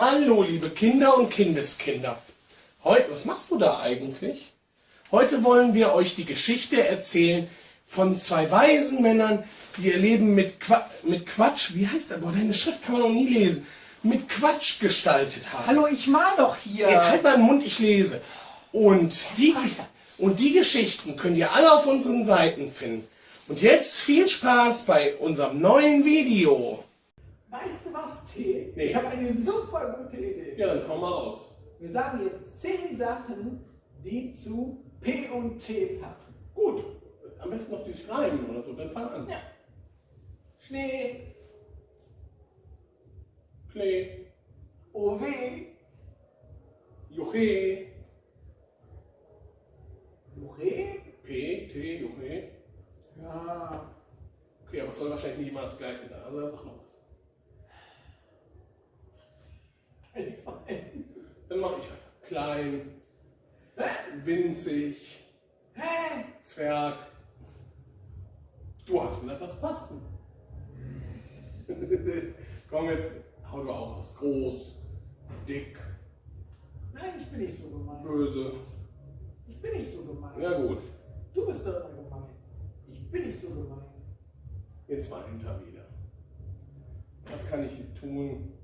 Hallo, liebe Kinder und Kindeskinder. Heute, was machst du da eigentlich? Heute wollen wir euch die Geschichte erzählen von zwei weisen Männern, die ihr Leben mit, Qua mit Quatsch, wie heißt das? Boah, deine Schrift kann man noch nie lesen. Mit Quatsch gestaltet haben. Hallo, ich mal doch hier. Jetzt halt mal den Mund, ich lese. Und die, und die Geschichten könnt ihr alle auf unseren Seiten finden. Und jetzt viel Spaß bei unserem neuen Video. Weißt du was, T? Nee. Ich habe eine super gute Idee. Ja, dann komm mal raus. Wir sagen jetzt zehn Sachen, die zu P und T passen. Gut, am besten noch durch Reimen oder so, dann fang an. Ja. Schnee, Klee, OW, Juche, Jure. P, T, Juche. Ja. Okay, aber es soll wahrscheinlich nicht immer das gleiche sein. Also sag noch was. Kann ich sein. Dann mache ich weiter. Klein, winzig? Zwerg. Du hast gesagt, das passt. Komm jetzt, hau du auch was. Groß, dick, Nein, ich bin nicht so gemein. böse. Ich bin nicht so gemein. Ja gut, Du bist doch immer gemein. Ich bin nicht so gemein. jetzt mal hinter wieder. Was kann ich tun,